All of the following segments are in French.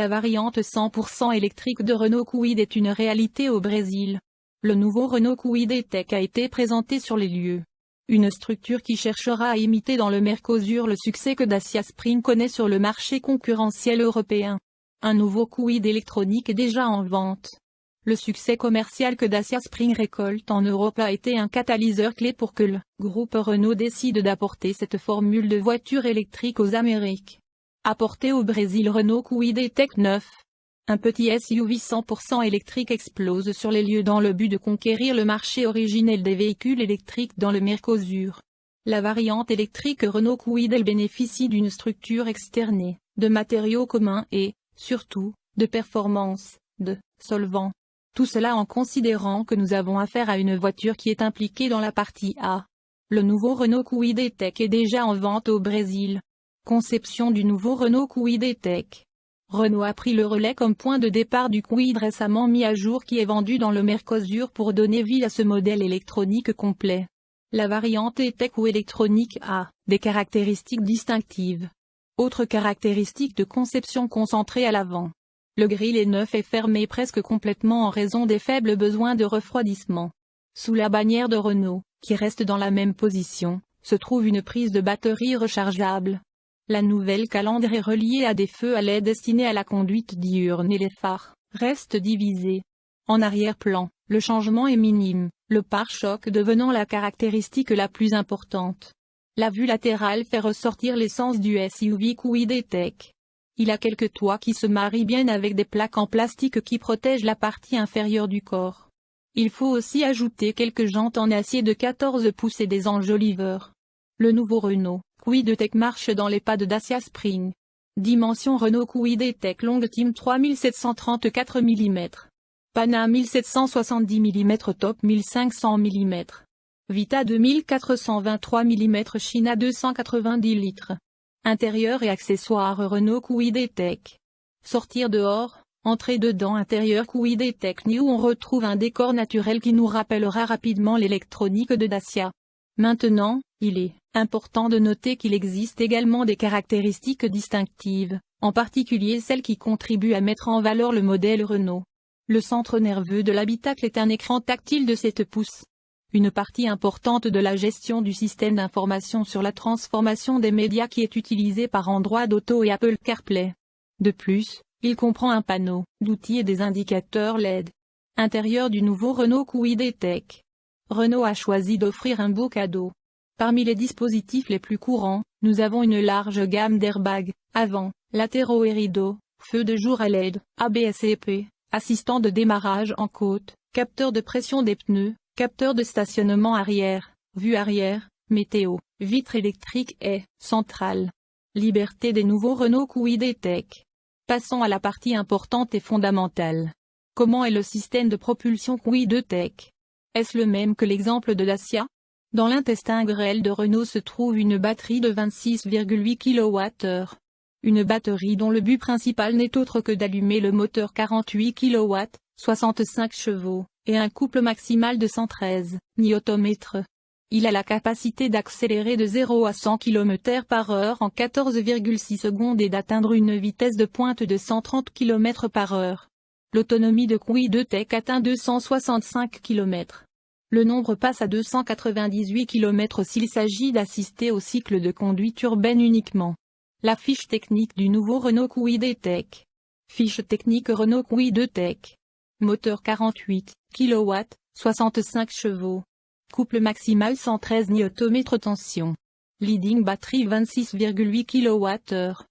La variante 100% électrique de Renault Kwid est une réalité au Brésil. Le nouveau Renault Kwid E-Tech a été présenté sur les lieux. Une structure qui cherchera à imiter dans le Mercosur le succès que Dacia Spring connaît sur le marché concurrentiel européen. Un nouveau Kwid électronique est déjà en vente. Le succès commercial que Dacia Spring récolte en Europe a été un catalyseur clé pour que le groupe Renault décide d'apporter cette formule de voiture électrique aux Amériques. Apporté au Brésil Renault Kwid E-Tech 9. Un petit SUV 100% électrique explose sur les lieux dans le but de conquérir le marché originel des véhicules électriques dans le Mercosur. La variante électrique Renault Kwid elle bénéficie d'une structure externée, de matériaux communs et, surtout, de performance, de solvants. Tout cela en considérant que nous avons affaire à une voiture qui est impliquée dans la partie A. Le nouveau Renault Kwid E-Tech est déjà en vente au Brésil. Conception du nouveau Renault Kwid E-Tech. Renault a pris le relais comme point de départ du Kwid récemment mis à jour qui est vendu dans le Mercosur pour donner vie à ce modèle électronique complet. La variante E-Tech ou électronique a des caractéristiques distinctives. Autre caractéristique de conception concentrée à l'avant. Le grill est neuf et fermé presque complètement en raison des faibles besoins de refroidissement. Sous la bannière de Renault, qui reste dans la même position, se trouve une prise de batterie rechargeable. La nouvelle calandre est reliée à des feux à LED destinés à la conduite diurne et les phares restent divisés. En arrière-plan, le changement est minime, le pare-choc devenant la caractéristique la plus importante. La vue latérale fait ressortir l'essence du SUV Kwid E-Tech. Il a quelques toits qui se marient bien avec des plaques en plastique qui protègent la partie inférieure du corps. Il faut aussi ajouter quelques jantes en acier de 14 pouces et des enjoliveurs. Le nouveau Renault Kwid Tech marche dans les pas de Dacia Spring. Dimension Renault Kwid E-Tech Long Team 3734 mm. Pana 1770 mm Top 1500 mm. Vita 2423 mm China 290 litres. Intérieur et accessoires Renault Kwid E-Tech. Sortir dehors, entrer dedans intérieur Kwid E-Tech New on retrouve un décor naturel qui nous rappellera rapidement l'électronique de Dacia. Maintenant, il est important de noter qu'il existe également des caractéristiques distinctives, en particulier celles qui contribuent à mettre en valeur le modèle Renault. Le centre nerveux de l'habitacle est un écran tactile de 7 pouces. Une partie importante de la gestion du système d'information sur la transformation des médias qui est utilisé par Android Auto et Apple CarPlay. De plus, il comprend un panneau d'outils et des indicateurs LED. Intérieur du nouveau Renault Kwid E-Tech. Renault a choisi d'offrir un beau cadeau. Parmi les dispositifs les plus courants, nous avons une large gamme d'airbags, avant, latéraux et rideaux, feux de jour à LED, ABS EP, assistant de démarrage en côte, capteur de pression des pneus, capteur de stationnement arrière, vue arrière, météo, vitre électrique et centrale. Liberté des nouveaux Renault Kwid E-Tech. Passons à la partie importante et fondamentale. Comment est le système de propulsion Kwid E-Tech est-ce le même que l'exemple de Dacia Dans l'intestin grêle de Renault se trouve une batterie de 26,8 kWh. Une batterie dont le but principal n'est autre que d'allumer le moteur 48 kW, 65 chevaux, et un couple maximal de 113 Nm. Il a la capacité d'accélérer de 0 à 100 km par heure en 14,6 secondes et d'atteindre une vitesse de pointe de 130 km par heure. L'autonomie de Kwid Tech atteint 265 km. Le nombre passe à 298 km s'il s'agit d'assister au cycle de conduite urbaine uniquement. La fiche technique du nouveau Renault Kwid Tech. Fiche technique Renault Kwid Tech. Moteur 48 kW, 65 chevaux. Couple maximal 113 Nm tension. Leading batterie 26,8 kWh.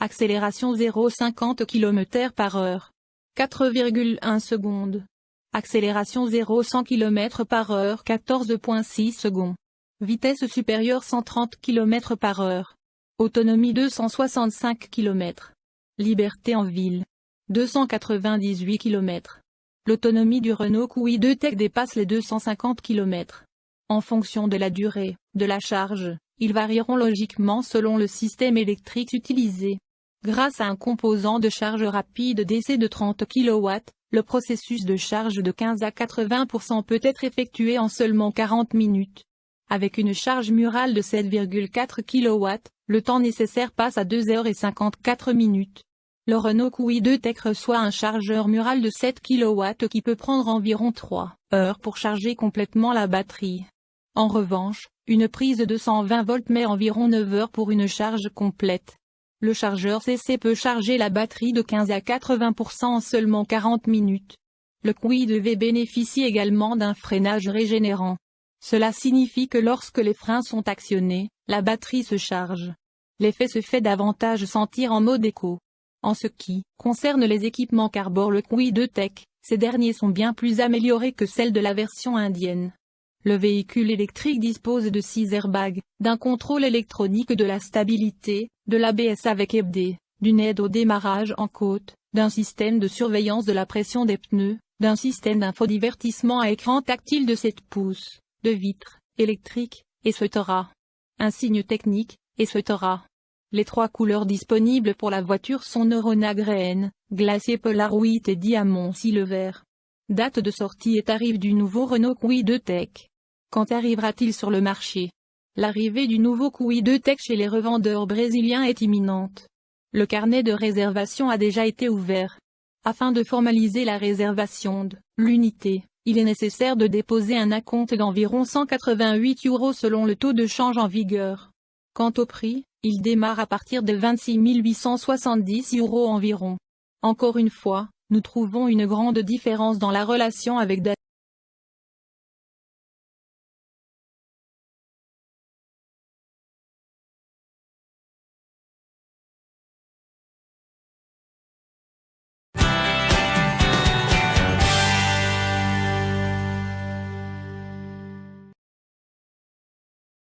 Accélération 0,50 km par heure. 4,1 secondes. Accélération 0-100 km par heure 14.6 secondes. Vitesse supérieure 130 km par heure. Autonomie 265 km. Liberté en ville. 298 km. L'autonomie du Renault Kwid E-Tech dépasse les 250 km. En fonction de la durée de la charge, ils varieront logiquement selon le système électrique utilisé. Grâce à un composant de charge rapide DC de 30 kW, le processus de charge de 15 à 80% peut être effectué en seulement 40 minutes. Avec une charge murale de 7,4 kW, le temps nécessaire passe à 2 h 54 minutes. Le Renault Kwid E-Tech reçoit un chargeur mural de 7 kW qui peut prendre environ 3 heures pour charger complètement la batterie. En revanche, une prise de 120 volts met environ 9 heures pour une charge complète. Le chargeur CC peut charger la batterie de 15 à 80% en seulement 40 minutes. Le Kwid EV bénéficie également d'un freinage régénérant. Cela signifie que lorsque les freins sont actionnés, la batterie se charge. L'effet se fait davantage sentir en mode éco. En ce qui concerne les équipements Carbor le Kwid E-Tech, ces derniers sont bien plus améliorés que celles de la version indienne. Le véhicule électrique dispose de 6 airbags, d'un contrôle électronique de la stabilité, de l'ABS avec EBD, d'une aide au démarrage en côte, d'un système de surveillance de la pression des pneus, d'un système d'infodivertissement à écran tactile de 7 pouces, de vitres, électriques, etc. Un signe technique, etc. Les trois couleurs disponibles pour la voiture sont Neurona Green, Glacier Polar et Diamant Silver. Date de sortie et tarif du nouveau Renault Kwid E-Tech. Quand arrivera-t-il sur le marché? L'arrivée du nouveau Kwid E-Tech chez les revendeurs brésiliens est imminente. Le carnet de réservation a déjà été ouvert. Afin de formaliser la réservation de l'unité, il est nécessaire de déposer un acompte d'environ 188 euros selon le taux de change en vigueur. Quant au prix, il démarre à partir de 26 870 euros environ. Encore une fois, nous trouvons une grande différence dans la relation avec